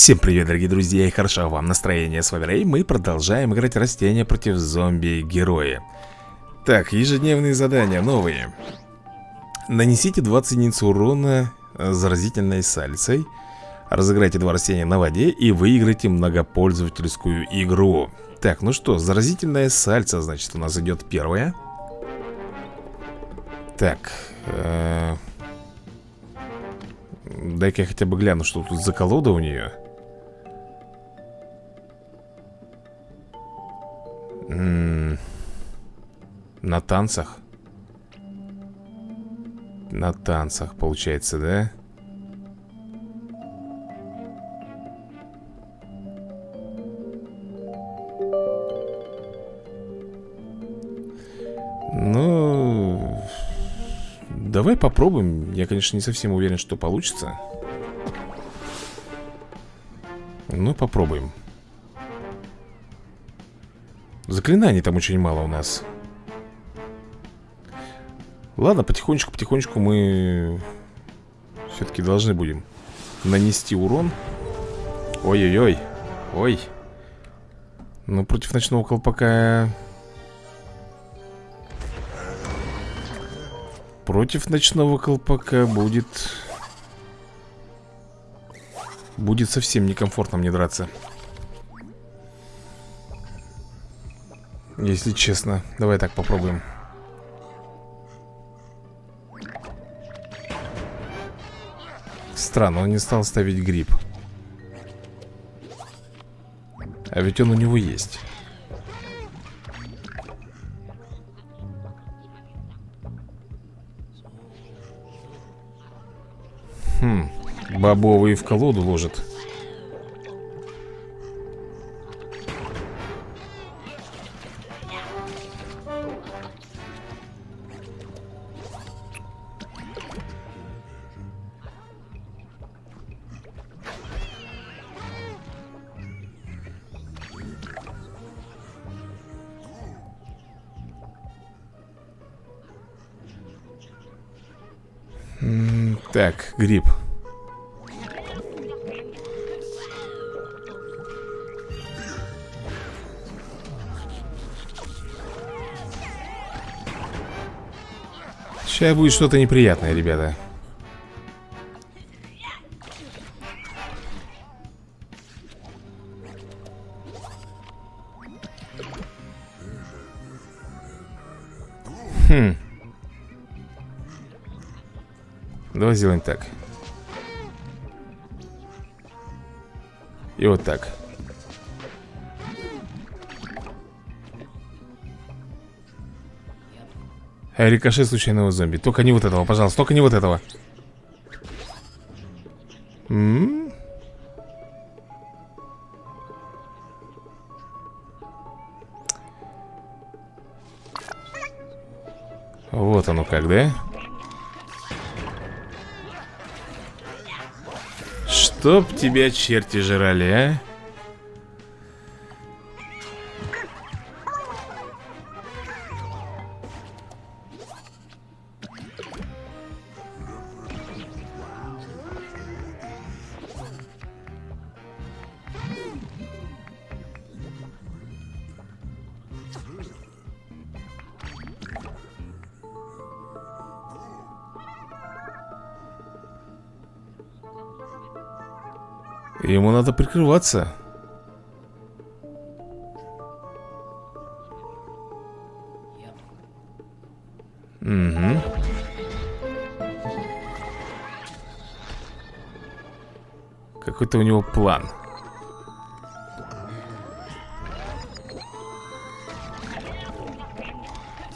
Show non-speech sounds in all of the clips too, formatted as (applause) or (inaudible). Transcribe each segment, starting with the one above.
Всем привет, дорогие друзья, и хорошо вам настроение, с вами Рэй. Мы продолжаем играть растения против зомби-героя Так, ежедневные задания новые. Нанесите 20 единиц урона заразительной сальцей. Разыграйте два растения на воде и выиграйте многопользовательскую игру. Так, ну что, заразительная сальца, значит, у нас идет первая. Так, э Дай-ка я хотя бы гляну, что тут за колода у нее На танцах На танцах, получается, да? Ну... Давай попробуем. Я, конечно, не совсем уверен, что получится. Ну, попробуем. Заклинаний там очень мало у нас. Ладно, потихонечку-потихонечку мы все-таки должны будем нанести урон. Ой-ой-ой. Ой. Ну, против ночного колпака Против ночного колпака будет... Будет совсем некомфортно мне драться. Если честно. Давай так попробуем. Странно, он не стал ставить гриб. А ведь он у него есть. Хм, бобовые в колоду ложат гриб. Сейчас будет что-то неприятное, ребята Давай сделаем так И вот так а Рикошет случайного зомби Только не вот этого, пожалуйста, только не вот этого М -м -м. Вот оно как, да? Чтоб тебя черти жрали, а? Прикрываться. Угу. Какой-то у него план.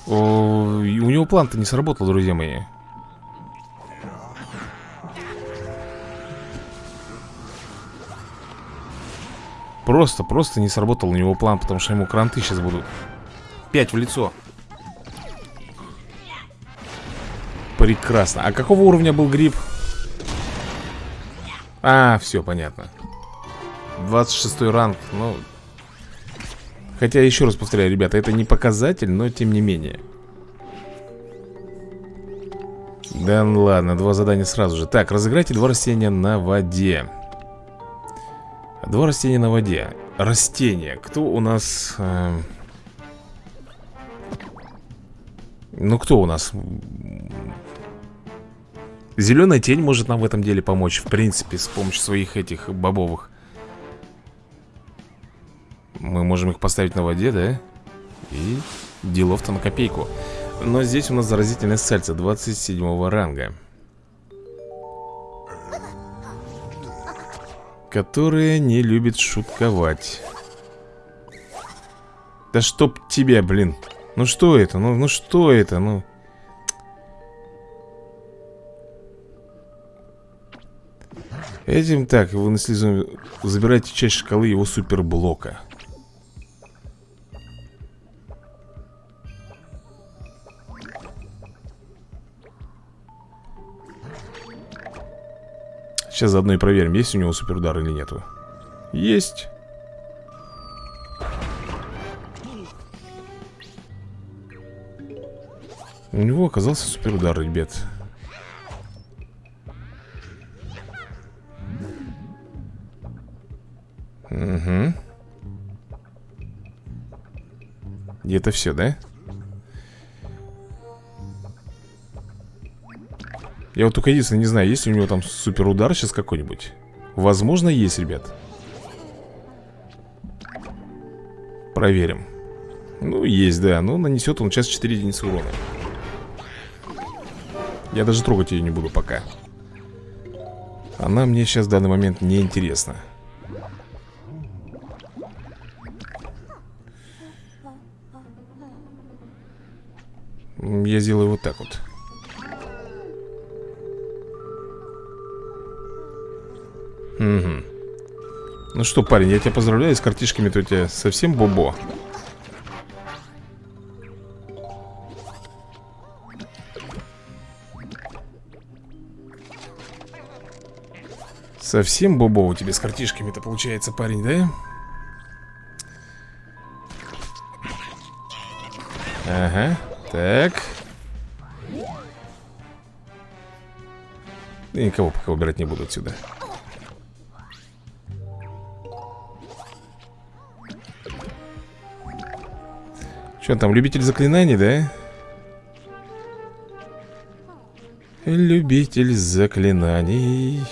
О, у него план-то не сработал, друзья мои. Просто, просто не сработал у него план, потому что ему кранты сейчас будут. Пять в лицо. Прекрасно. А какого уровня был гриб? А, все, понятно. 26 ранг, ну... Хотя, еще раз повторяю, ребята, это не показатель, но тем не менее. Да ну ладно, два задания сразу же Так, разыграйте два растения на воде Два растения на воде. Растения. Кто у нас... Э... Ну, кто у нас? Зеленая тень может нам в этом деле помочь В принципе, с помощью своих этих бобовых. Мы можем их поставить на воде, да? И делов-то на копейку. Но здесь у нас заразительное сальце 27 ранга Которая не любит шутковать. Да чтоб тебя, блин. Ну что это, ну, ну что это, ну. Этим так, вы наследуем Забирайте часть шкалы его суперблока Сейчас заодно и проверим, есть у него суперудар или нету. Есть. У него оказался суперудар, ребят. Угу И это все, да? Я вот только единственное не знаю, есть ли у него там супер удар сейчас какой-нибудь. Возможно, есть, ребят. Проверим. Ну, есть, да, но нанесет он сейчас 4 единицы урона. Я даже трогать ее не буду пока. Она мне сейчас в данный момент не интересна. Я сделаю вот так вот Угу. Ну что, парень, я тебя поздравляю с картишками-то у тебя совсем бобо. Совсем бобо у тебя с картишками-то получается, парень, да? Ага, так Никого пока убирать не буду отсюда Что там, любитель заклинаний, да? Любитель заклинаний.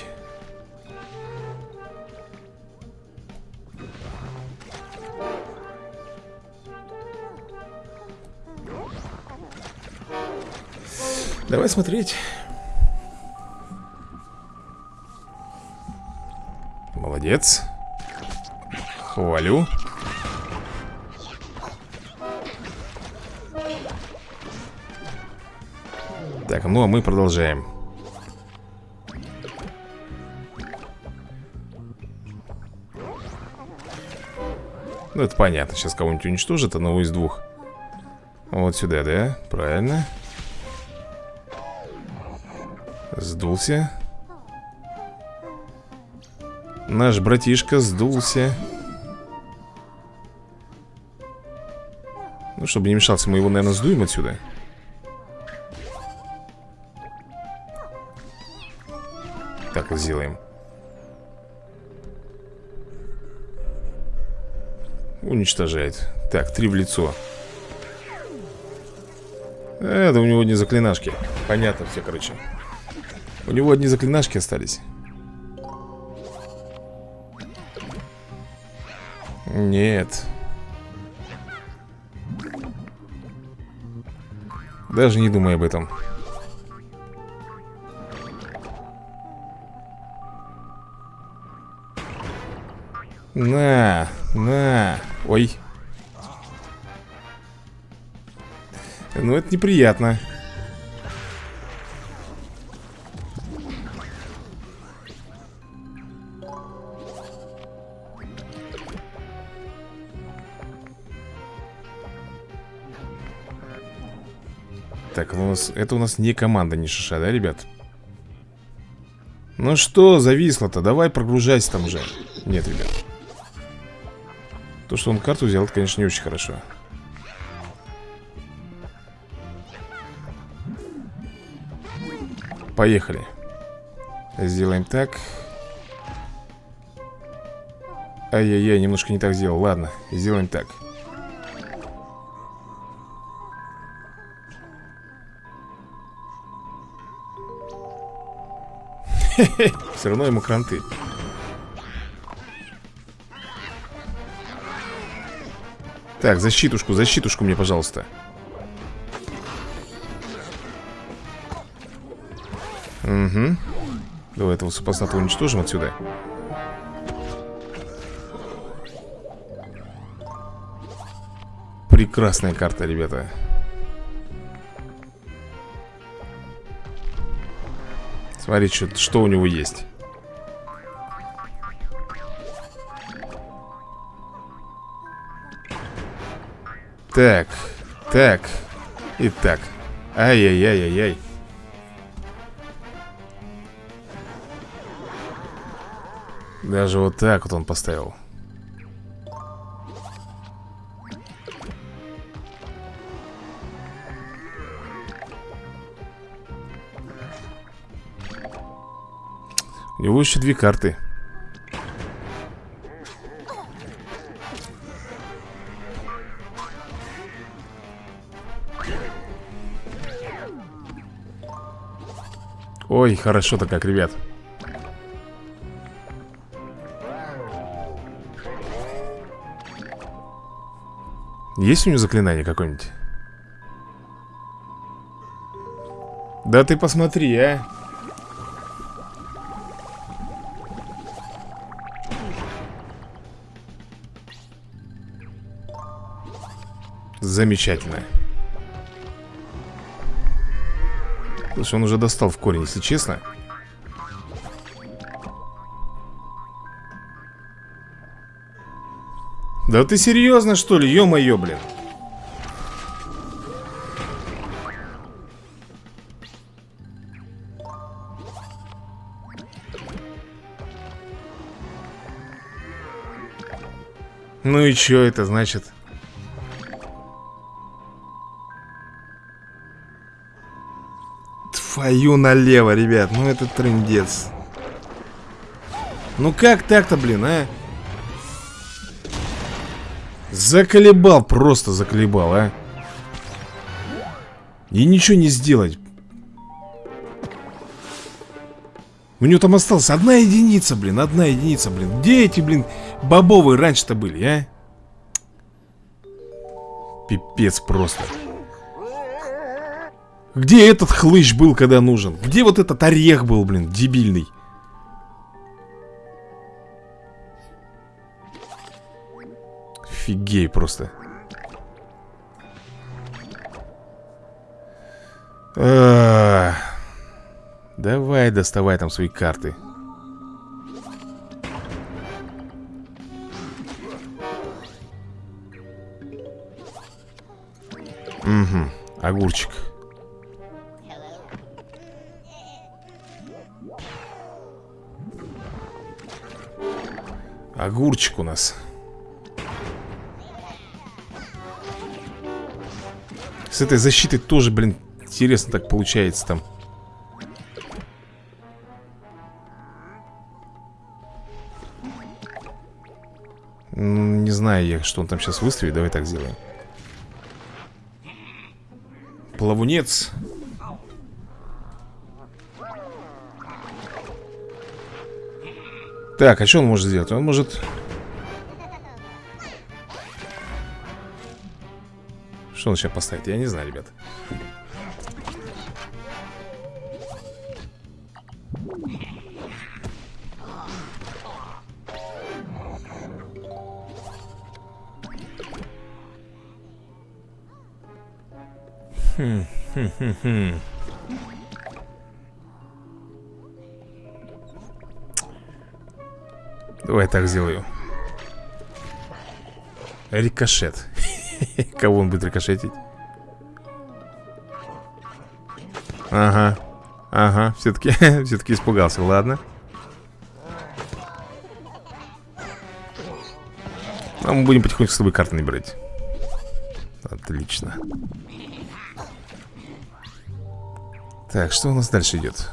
Давай смотреть. Молодец. Хвалю Так, ну а мы продолжаем. Ну это понятно, сейчас кого-нибудь уничтожит Одного из двух. Вот сюда, да? Правильно. Сдулся. Наш братишка сдулся. Ну, чтобы не мешался, мы его, наверное, сдуем отсюда Сделаем Уничтожает. Так, три в лицо. Это у него не заклинашки. Понятно все, короче. У него одни заклинашки остались. Нет. Даже не думай об этом На, на. Ой. Ну это неприятно. Так, ну у нас, это у нас не команда, не шиша, да, ребят? Ну что, зависло-то? Давай прогружайся там уже. Нет, ребят То, что он карту взял, это, конечно, не очень хорошо. Поехали. Сделаем так. Ай-яй-яй, немножко не так сделал. Ладно, сделаем так. (laughs) Все равно ему кранты Так, защитушку, защитушку мне, пожалуйста. Угу Давай этого супостата уничтожим отсюда. Прекрасная карта, ребята. Смотри, что, что у него есть Так, так И так. Ай-яй-яй-яй-яй. Даже вот так вот он поставил. У него еще две карты Ой, хорошо-то как, ребят. Есть у него заклинание какое-нибудь? Да ты посмотри, а. Замечательно Слушай, он уже достал в корень, если честно Да ты серьезно, что ли? Ё-моё, блин Ну и чё это значит? Твою налево, ребят, ну это трендец. Ну как так-то, блин, а? Заколебал, просто заколебал, а? И ничего не сделать. У него там осталась одна единица, блин, одна единица, блин. Где эти, блин, бобовые раньше-то были, а? Пипец просто Где этот хлыщ был, когда нужен? Где вот этот орех был, блин, дебильный? Офигей просто. Давай доставай там свои карты Угу, огурчик Огурчик у нас. С этой защитой тоже, блин, интересно так получается там. Не знаю я, что он там сейчас выставит. Давай так сделаем. Плавунец Так, а что он может сделать? Он может Что он сейчас поставит? Я не знаю, ребят. Хм, хм, хм, хм. Давай так сделаю. Рикошет. (laughs) Кого он будет рикошетить? Ага. Ага, все-таки (laughs) все-таки испугался, ладно. А мы будем потихоньку с тобой карты набирать. Отлично. Так, что у нас дальше идет?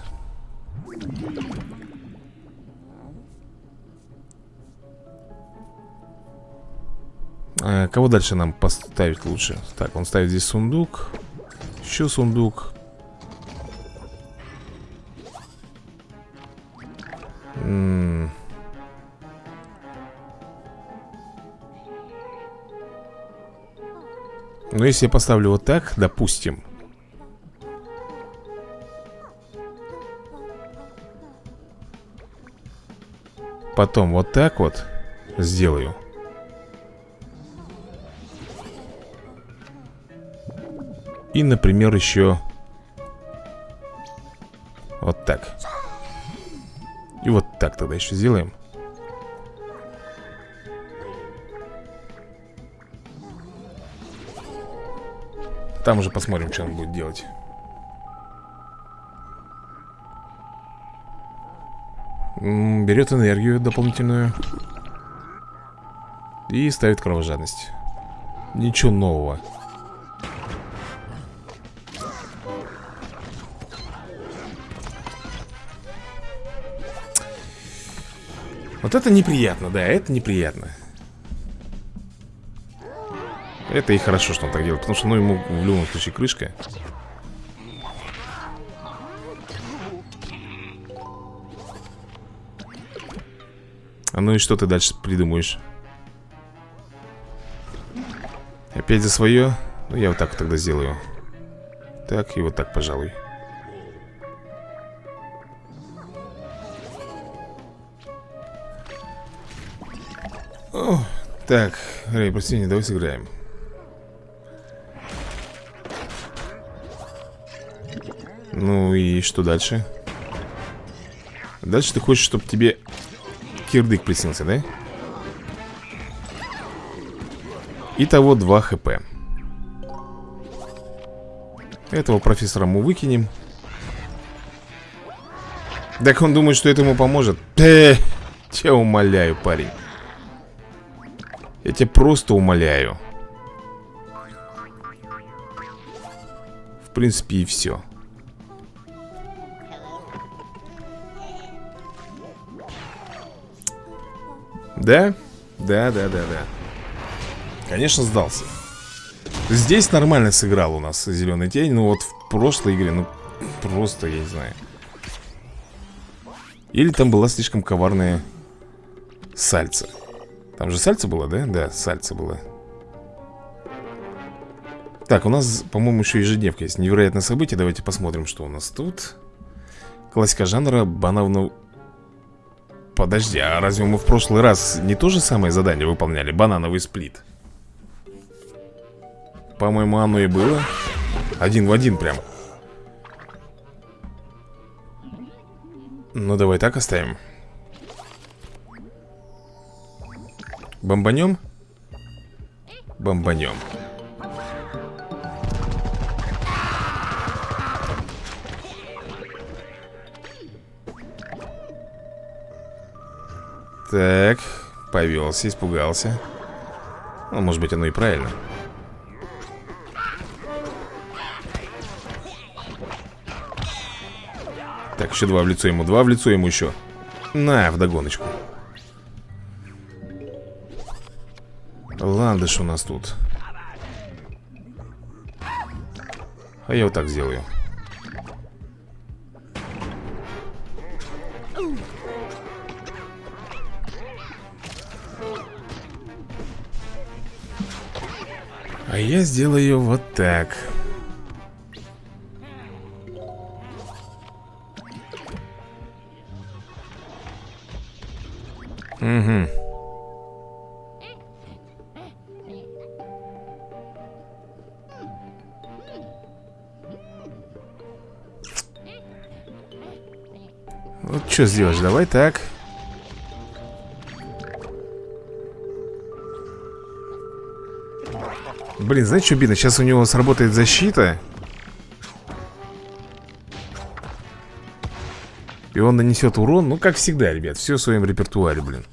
Кого дальше нам поставить лучше? Так, он ставит здесь сундук. Еще сундук. М. -м Ну, если я поставлю вот так, допустим. Потом вот так вот сделаю И, например, еще Вот так. И вот так тогда еще сделаем. Там уже посмотрим, что он будет делать. Берет энергию дополнительную И ставит кровожадность. Ничего нового Вот это неприятно, да, это неприятно Это и хорошо, что он так делает Потому что, ну, ему в любом случае крышка А ну и что ты дальше придумаешь? Опять за свое? Ну, я вот так тогда сделаю Так и вот так, пожалуй так, Рэй, прости, не давай сыграем. Ну и что дальше? Дальше ты хочешь, чтобы тебе кирдык приснился, да? Итого 2 хп. Этого профессора мы выкинем. Так он думает, что это ему поможет. Тебя умоляю, парень я тебя просто умоляю. В принципе и все Да? Да, да, да, да. Конечно сдался. Здесь нормально сыграл у нас зеленый тень Ну вот в прошлой игре, ну просто, я не знаю. Или там была слишком коварная сальца там же сальце было, да? Да, сальце было. Так, у нас, по-моему, еще ежедневка есть. Невероятное событие, давайте посмотрим, что у нас тут. Классика жанра банановного... Подожди, а разве мы в прошлый раз не то же самое задание выполняли? Банановый сплит. По-моему, оно и было. Один в один прям. Ну, давай так оставим Бомбанем? Бомбанем. Так, повелся, испугался. Ну, может быть, оно и правильно. Так, еще два в лицо ему, два в лицо ему еще. На, вдогоночку Ландыш у нас тут. А я вот так сделаю. А я сделаю вот так. Угу что сделаешь? Давай так. Блин, знаете, что обидно? Сейчас у него сработает защита. И он нанесет урон. Ну, как всегда, ребят. Все в своем репертуаре, блин.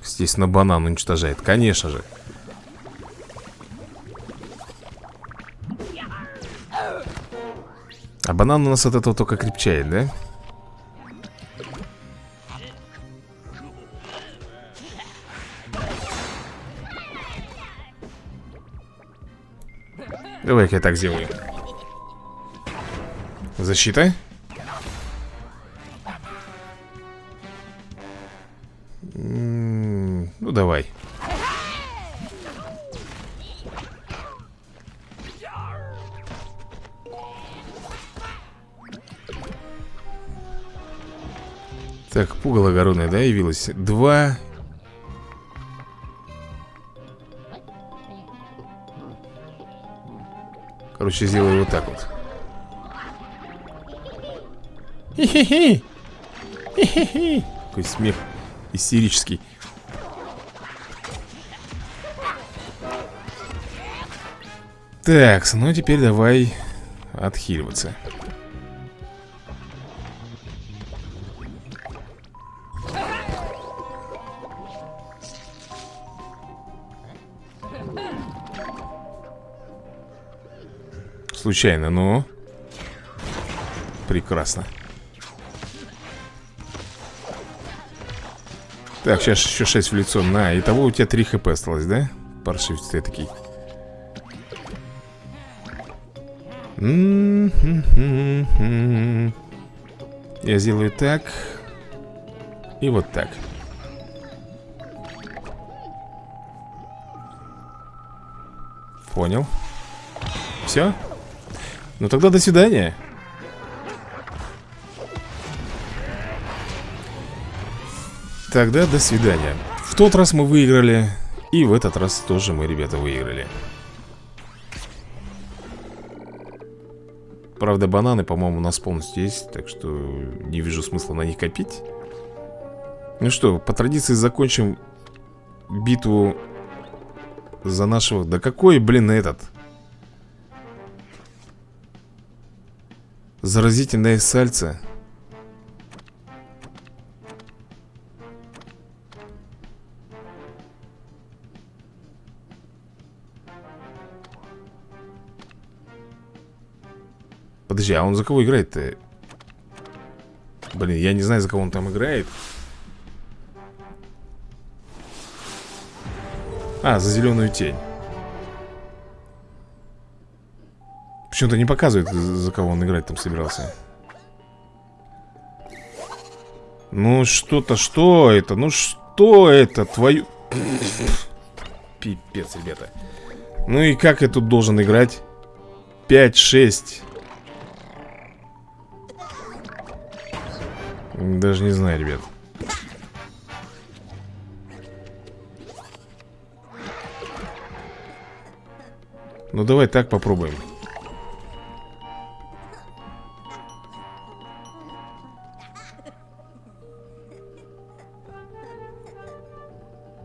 Естественно, банан уничтожает. Конечно же. банан у нас от этого только крепчает, да? Давай-ка я так сделаю Защита Так, пугало огородное, да, явилось? Два. Короче, сделаю вот так вот. Хи-хи-хи! Хи-хи-хи! Какой смех истерический. Так, ну теперь давай отхиливаться Случайно, но... Прекрасно. Так, сейчас еще 6 в лицо. На, итого у тебя 3 хп осталось, да? Паршивец ты такой. Я сделаю так. И вот так. Понял. Все? Ну тогда до свидания. Тогда до свидания. В тот раз мы выиграли, и в этот раз тоже мы, ребята, выиграли. Правда, бананы, по-моему, у нас полностью есть, так что не вижу смысла на них копить. Ну что, по традиции закончим битву за нашего... Да какой, блин, этот... Заразительное сальце. Подожди, а он за кого играет-то? Блин, я не знаю, за кого он там играет. А, за зеленую тень. Почему-то не показывает, за кого он играть там собирался. Ну что-то, что это? Ну что это? Твою... (clears throat) Пипец, ребята. Ну и как я тут должен играть? 5-6. Даже не знаю, ребят. Ну давай так попробуем.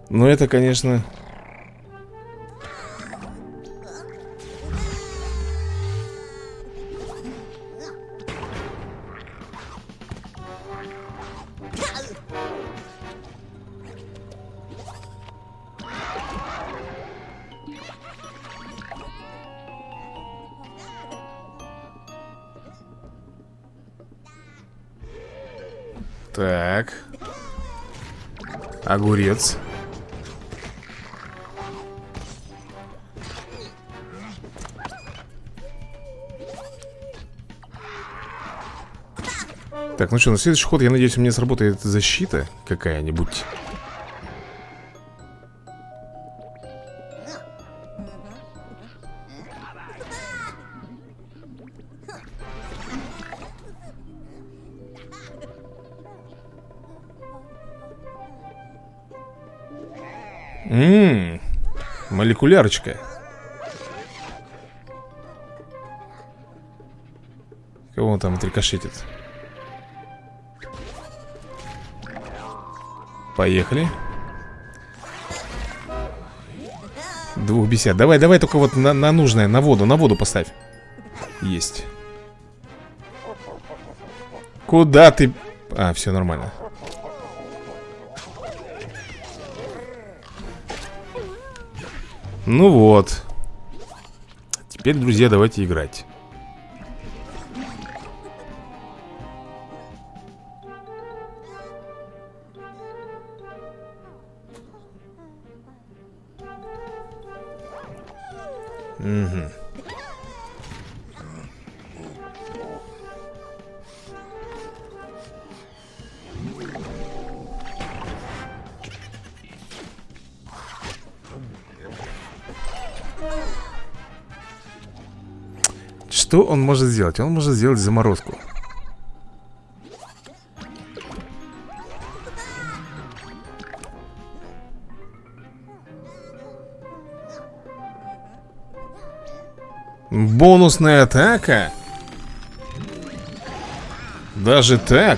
Ну это, конечно... Так. Огурец. Так, ну что, на следующий ход, я надеюсь, у меня сработает защита какая-нибудь. Ммм, молекулярочка. Кого он там отрикошетит? Поехали. Двух бесед. Давай, давай только вот на, на нужное, на воду, на воду поставь. Есть. Куда ты... А, все нормально. Ну вот. Теперь, друзья, давайте играть. Что он может сделать? Он может сделать заморозку Бонусная атака? Даже так?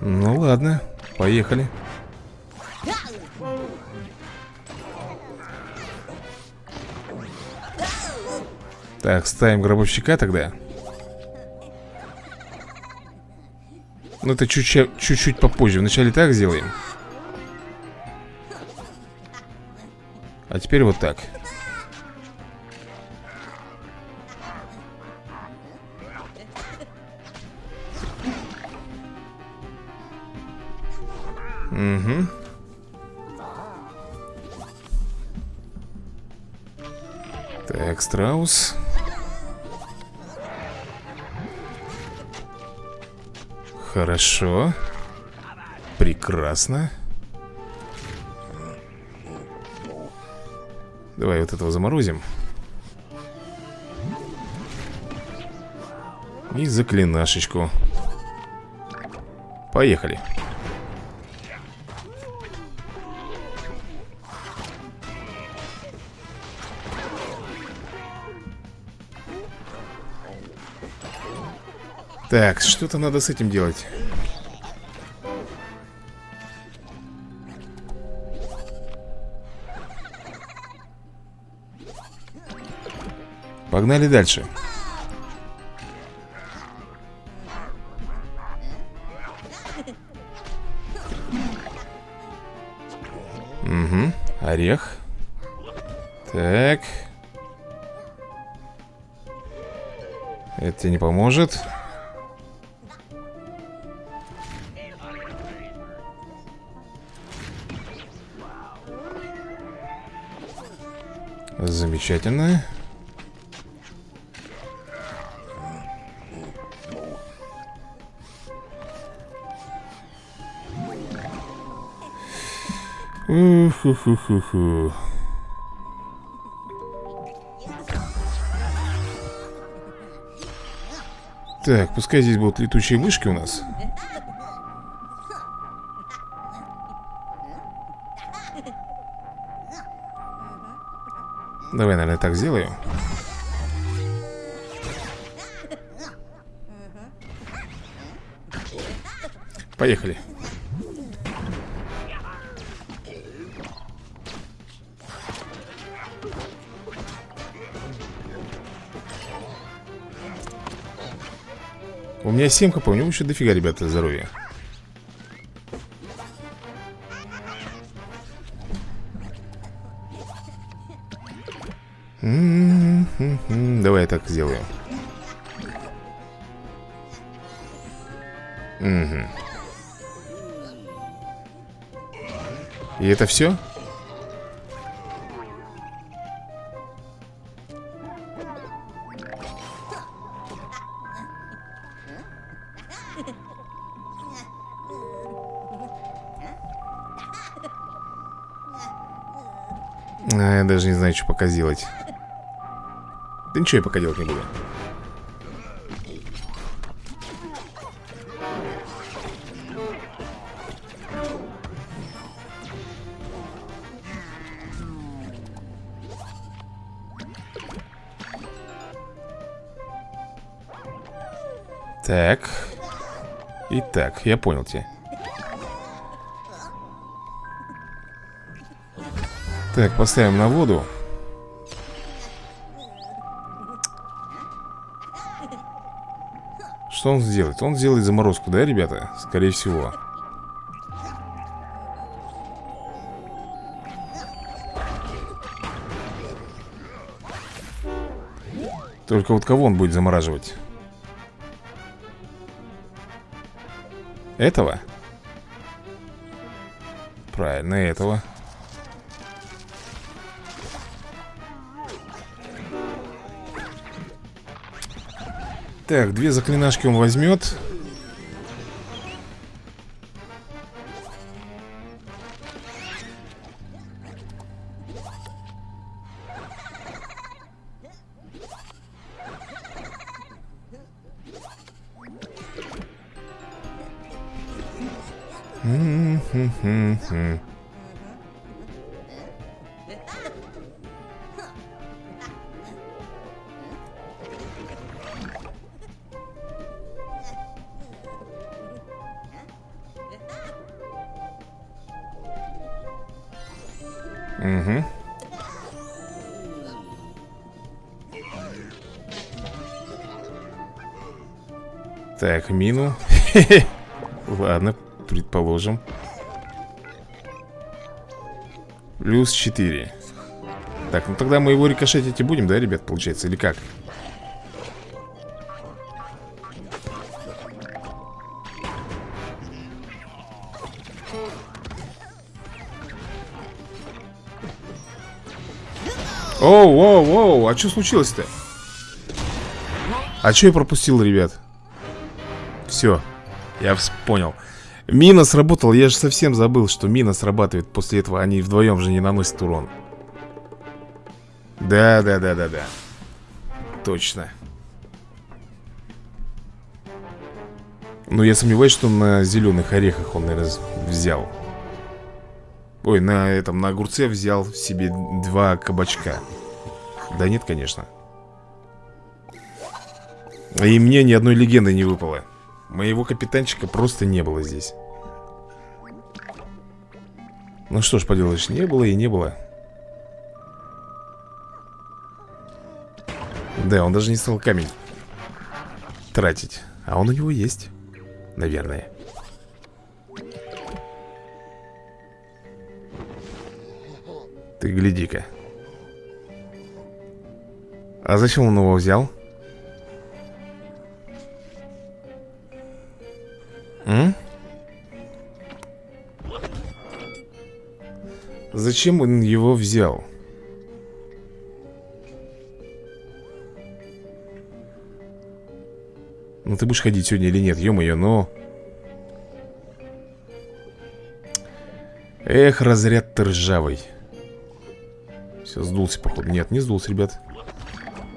Ну ладно, поехали Так, ставим гробовщика тогда. Ну это чуть-чуть попозже. Вначале так сделаем. А теперь вот так. Угу Так, страус Хорошо. Прекрасно. Давай вот этого заморозим. И заклинашечку. Поехали Так, что-то надо с этим делать. Погнали дальше. Угу, орех. Так. Это не поможет Замечательно. Ух-ху-ху-ху-ху. Так, пускай здесь будут летучие мышки у нас. Давай, наверное, так сделаю. Поехали. У меня 7 хп, у него еще дофига, ребята, здоровья. Давай я так сделаю. Угу. И это все? А, я даже не знаю, что пока сделать. Да ничего я пока делать не буду. Так. Итак, я понял тебя. Так, поставим на воду. Что он сделает? Он сделает заморозку, да, ребята? Скорее всего. Только вот кого он будет замораживать? Этого? Правильно, этого. Так, две заклинашки он возьмет Mm-hmm. Мину. (laughs) Ладно, предположим. Плюс 4. Так, ну тогда мы его рикошетить и будем, да, ребят, получается, или как? Оу, оу, оу, а что случилось-то? А что я пропустил, ребят? Все, я понял. Мина сработала, я же совсем забыл, что мина срабатывает После этого они вдвоем же не наносят урон. Да, да, да, да, да. Точно. Ну, я сомневаюсь, что на зеленых орехах он, наверное, взял. Ой, на этом, на огурце взял себе два кабачка. Да нет, конечно. И мне ни одной легенды не выпало Моего капитанчика просто не было здесь. Ну что ж поделаешь, не было и не было. Да, он даже не стал камень тратить А он у него есть Наверное. Ты гляди-ка. А зачем он его взял? М? Зачем он его взял? Ну ты будешь ходить сегодня или нет, ё-моё, но... Эх, разряд ты ржавый Все, сдулся, походу Нет, не сдулся, ребят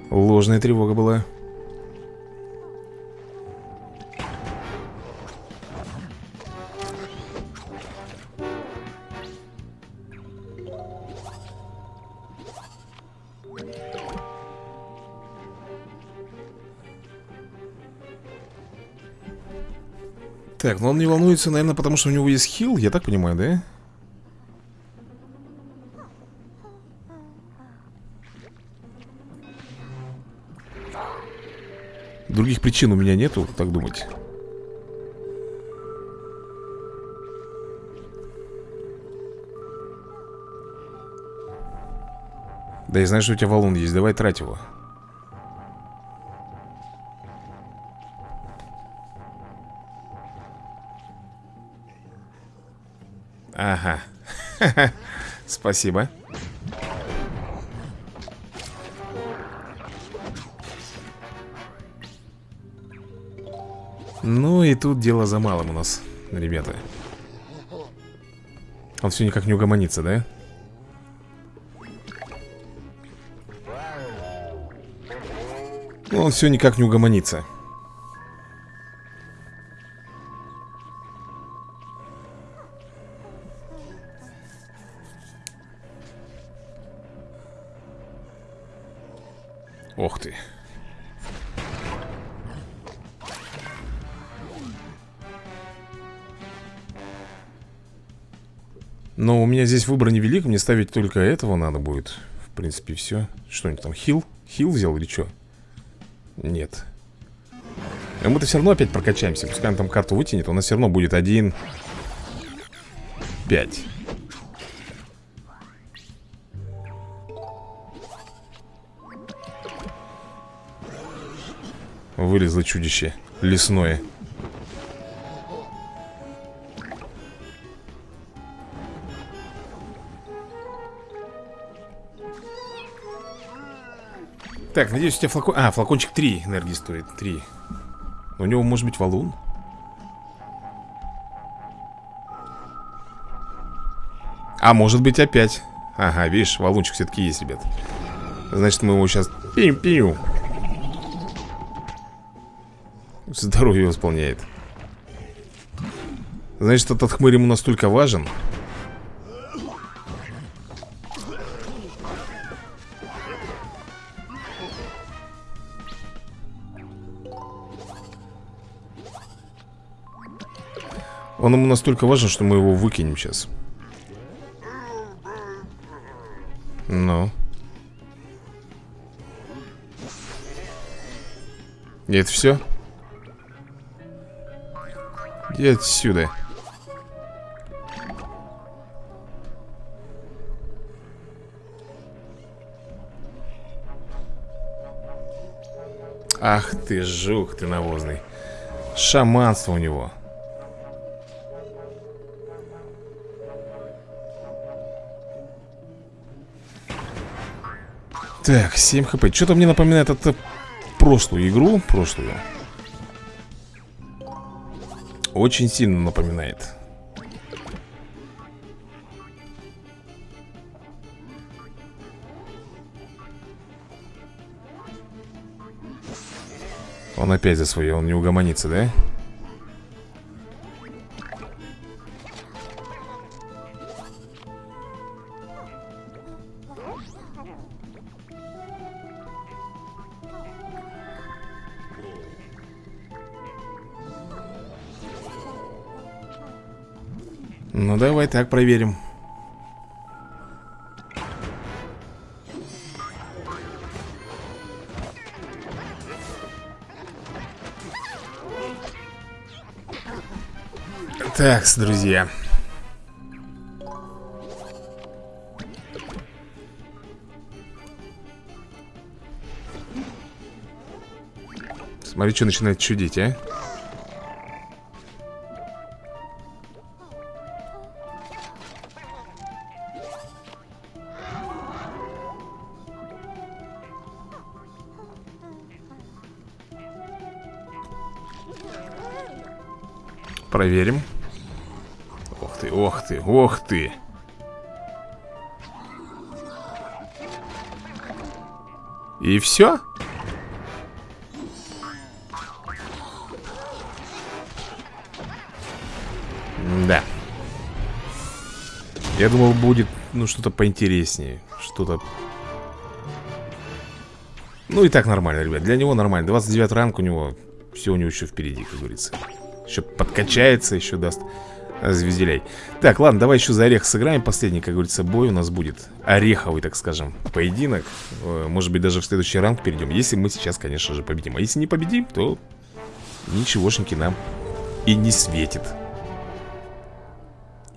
Ложная тревога была Так, ну он не волнуется, наверное, потому что у него есть хил, я так понимаю, да? Других причин у меня нету, так думать. Да я знаю, что у тебя валун есть, давай трать его Ага. (laughs) Спасибо. Ну и тут дело за малым у нас, ребята. Он все никак не угомонится, да? Он все никак не угомонится. Здесь выбор невелик, мне ставить только этого надо будет. В принципе, все. Что-нибудь там, хил? Хил взял или что? Нет. А мы-то все равно опять прокачаемся. Пускай он там карту вытянет, у нас все равно будет один... Пять. Вылезло чудище лесное Так, надеюсь, у тебя флакон... А, флакончик 3 энергии стоит 3 У него может быть валун? А может быть опять. Ага, видишь, валунчик все-таки есть, ребят. Значит, мы его сейчас пим-пим Здоровье восполняет Значит, этот хмырь ему настолько важен Он ему настолько важен, что мы его выкинем сейчас. Ну. И это все? Иди отсюда. Ах ты, жук ты навозный. Шаманство у него Так, 7 хп. Что-то мне напоминает это прошлую игру Прошлую. Очень сильно напоминает. Он опять за свое, он не угомонится, да? Ну давай так проверим. Так, друзья. Смотри, что начинает чудить, а Проверим. Ох ты, ох ты, ох ты. И все? Да. Я думал будет, ну, что-то поинтереснее Что-то. Ну и так нормально, ребят. Для него нормально. 29 ранг у него Все у него еще впереди, как говорится еще подкачается, еще даст звезделей Так, ладно, давай еще за орех сыграем. Последний, как говорится, бой у нас будет. Ореховый, так скажем, поединок. Э, Может быть, даже в следующий ранг перейдем Если мы сейчас, конечно же, победим. А если не победим, то ничегошеньки нам и не светит.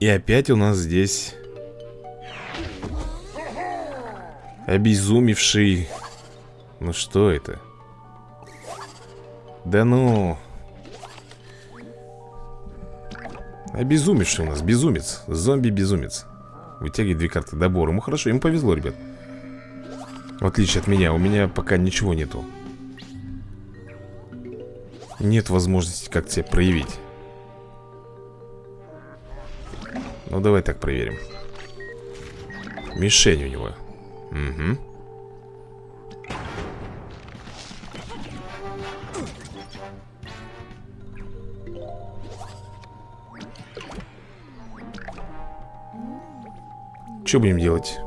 И опять у нас здесь Обезумевший. Ну что это? Да ну Обезумевший у нас, безумец. Зомби-безумец. Вытягивает две карты добор Ему хорошо, ему повезло, ребят. В отличие от меня, у меня пока ничего нету. Нет возможности как тебя проявить. Ну, давай так проверим. Мишень у него. Угу Что будем делать?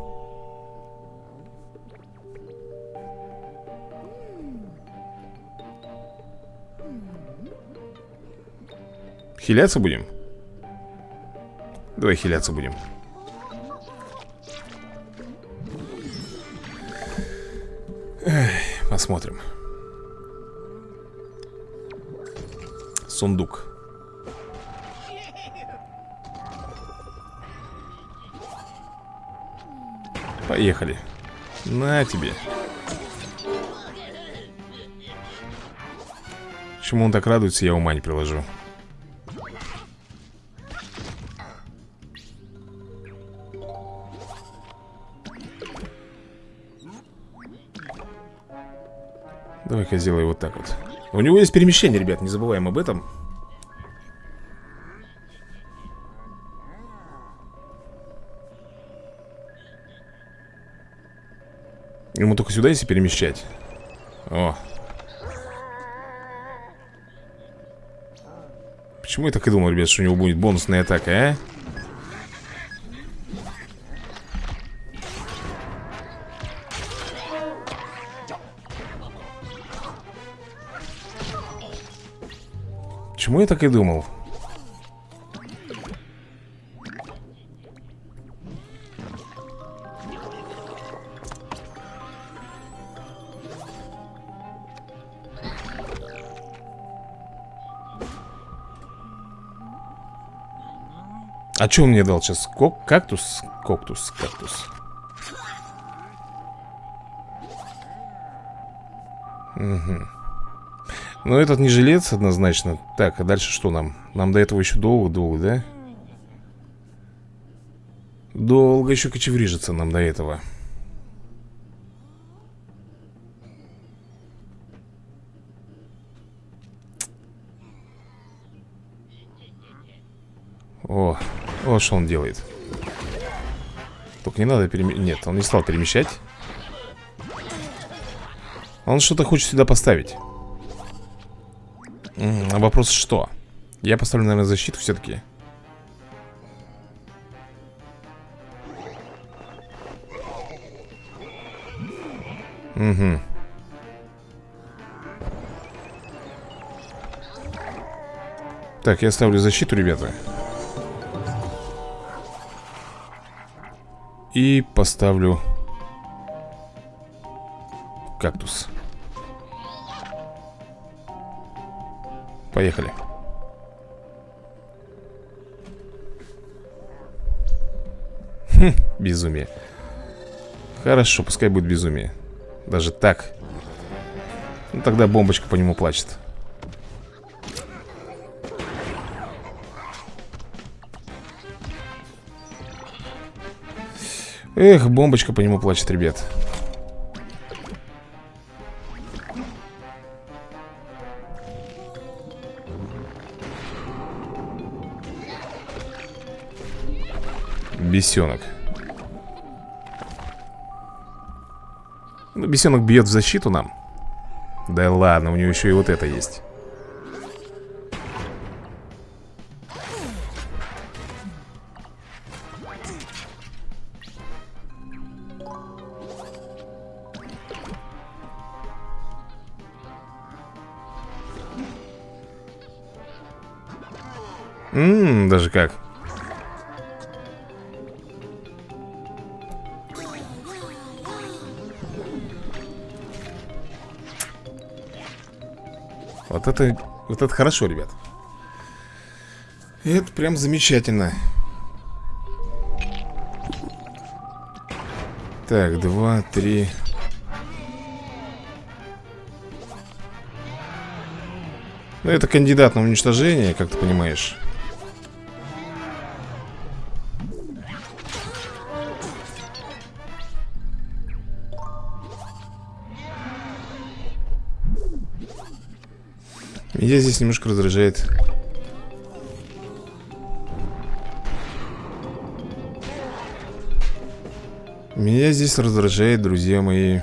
Хиляться будем? Давай хиляться будем Эх, Посмотрим Сундук Поехали. На тебе. Почему он так радуется, я ума не приложу. Давай-ка сделаю вот так вот. У него есть перемещение, ребят, не забываем об этом Ему только сюда если перемещать О Почему я так и думал, ребят, что у него будет бонусная атака, а? Почему я так и думал? А что он мне дал сейчас? Кок кактус? Коктус, кактус. Угу. Ну, этот не жилец однозначно. Так, а дальше что нам? Нам до этого еще долго-долго, да? Долго еще кочеврижиться нам до этого. О, вот что он делает? Только не надо перемещать Нет, он не стал перемещать. Он что-то хочет сюда поставить. А вопрос что? Я поставлю, наверное, защиту все-таки Угу Так, я ставлю защиту, ребята И поставлю кактус. Поехали. Хм, безумие. Хорошо, пускай будет безумие. Даже так. Ну, тогда бомбочка по нему плачет. Эх, бомбочка по нему плачет, ребят. Бесенок. Ну, бесенок бьет в защиту нам. Да ладно, у него еще и вот это есть даже как. Вот это, вот это хорошо, ребят. Это прям замечательно. Так, два, три. Ну, это кандидат на уничтожение, как ты понимаешь Меня здесь немножко раздражает. Меня здесь раздражает, друзья мои.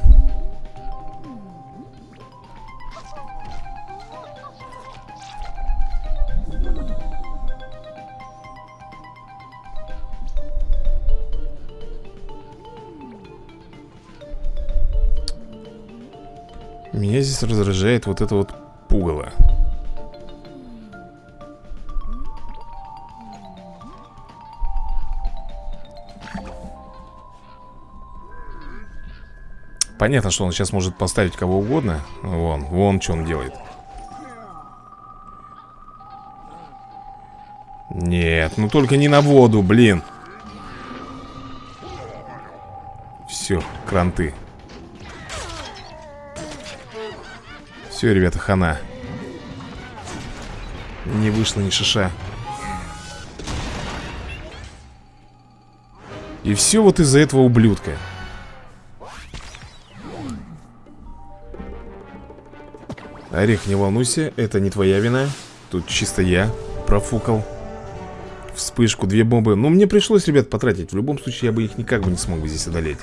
Меня здесь раздражает вот это вот Понятно, что он сейчас может поставить кого угодно. Вон, вон что он делает. Нет, ну только не на воду, блин. Все, кранты. Все, ребята, хана. Не вышло ни шиша. И все вот из-за этого ублюдка Орех, не волнуйся, это не твоя вина. Тут чисто я профукал Вспышку, две бомбы. Ну, мне пришлось, ребят, потратить. В любом случае, я бы их никак бы не смог бы здесь одолеть.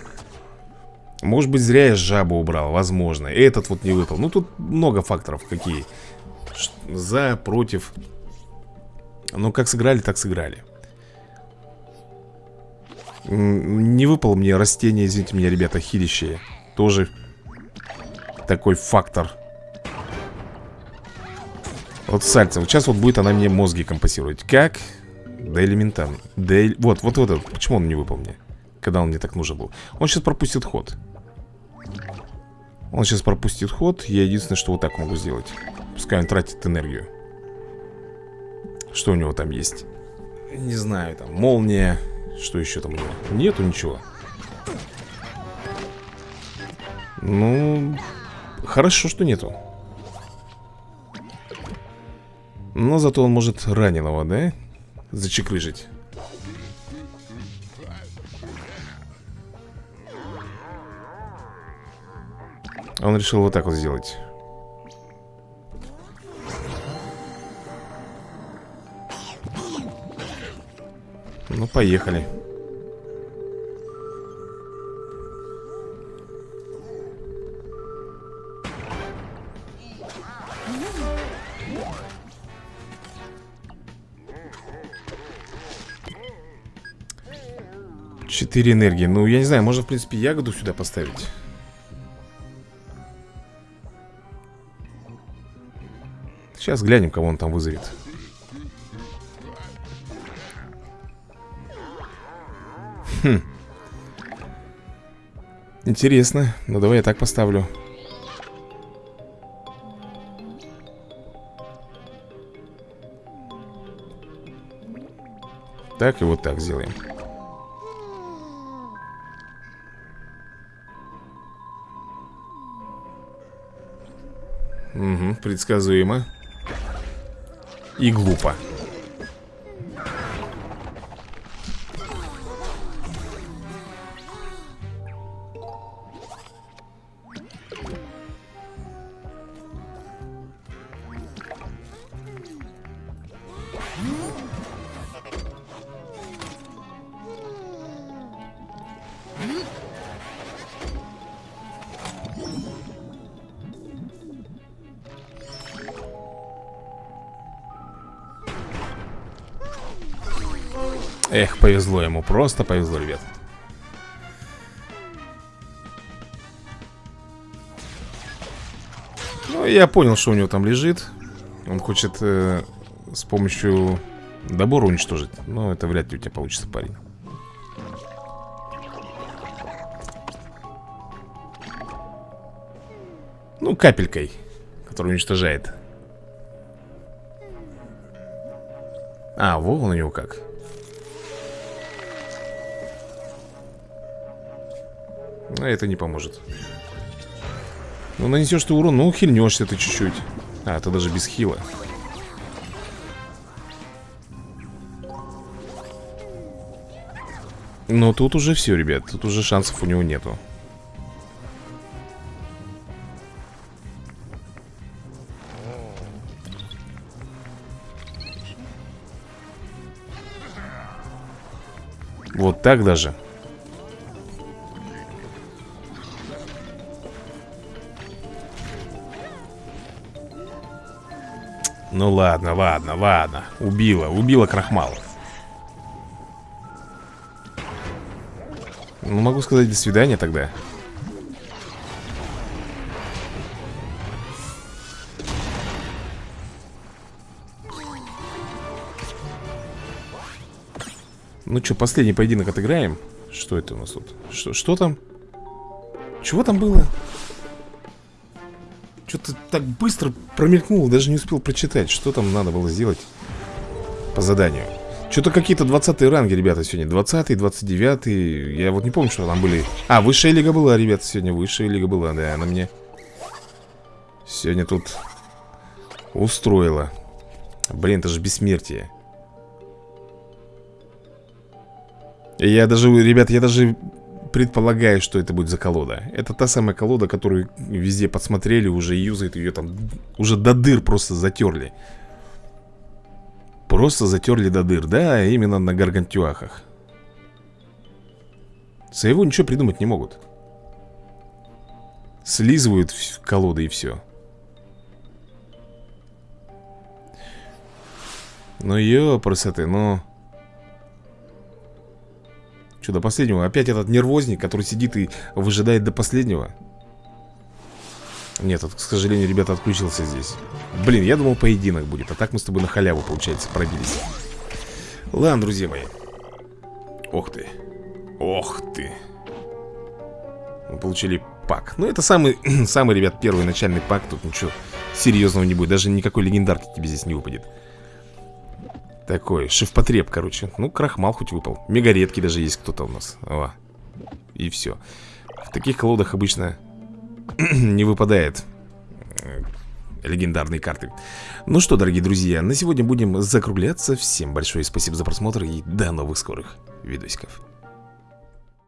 Может быть, зря я жабу убрал Возможно, этот вот не выпал. Ну, тут много факторов какие. За, против. Ну, как сыграли, так сыграли. Не выпал мне растение, извините меня, ребята, хилищее Тоже такой фактор Вот сальца, вот сейчас вот будет она мне мозги компасировать. Как? Да элементарно. Да, Вот, вот, вот, почему он не выпал мне? Когда он мне так нужен был? Он сейчас пропустит ход. Он сейчас пропустит ход Я единственное, что вот так могу сделать. Пускай он тратит энергию. Что у него там есть? Не знаю, там молния. Что еще там у него? Нету ничего. Ну, хорошо, что нету Но зато он может раненого, да? Зачекрыжить Он решил вот так вот сделать Ну, поехали Четыре энергии. Ну, я не знаю, можно, в принципе, ягоду сюда поставить. Сейчас глянем, кого он там вызовет. Хм. Интересно. Ну, давай я так поставлю. Так и вот так сделаем предсказуемо и глупо. Просто повезло, ребят. Ну, я понял, что у него там лежит. Он хочет э, с помощью добора уничтожить. Но это вряд ли у тебя получится, парень. Ну, капелькой Которая уничтожает. А, во, он у него как это не поможет. Ну нанесешь ты урон, ну хильнешься ты чуть-чуть. А, это даже без хила. Но тут уже все, ребят Тут уже шансов у него нету. Вот так даже Ну ладно, ладно, ладно Убила, убила крахмал Ну могу сказать до свидания тогда Ну что, последний поединок отыграем? Что это у нас тут? Что, что там? Чего там было? Что-то так быстро промелькнуло, даже не успел прочитать Что там надо было сделать по заданию. Что-то какие-то 20 ранги, ребята, сегодня. 20 29 Я вот не помню, что там были. А, высшая лига была, ребята, сегодня высшая лига была Да, она мне сегодня тут устроила. Блин, это же бессмертие. Я даже, ребят, я даже предполагаю, что это будет за колода. Это та самая колода, которую везде подсмотрели Уже юзают ее там Уже до дыр просто затерли. Просто затерли до дыр. Да, именно на гаргантюахах. Своего ничего придумать не могут. Слизывают колоды и все Ну ёпрсы ты, ну Что, до последнего? Опять этот нервозник, который сидит и выжидает до последнего? Нет, к сожалению, ребята, отключился здесь. Блин, я думал поединок будет А так мы с тобой на халяву, получается, пробились. Ладно, друзья мои. Ох ты. Ох ты. Мы получили пак. Ну, это самый, (clears throat) самый, ребят, первый начальный пак. Тут ничего серьезного не будет. Даже никакой легендарки тебе здесь не выпадет такой, шифпотреб, короче. Ну, крахмал хоть выпал. Мегаредки даже есть кто-то у нас. О. И все В таких колодах обычно (clears throat) не выпадает э, легендарные карты. Ну что, дорогие друзья, на сегодня будем закругляться. Всем большое спасибо за просмотр и до новых скорых видосиков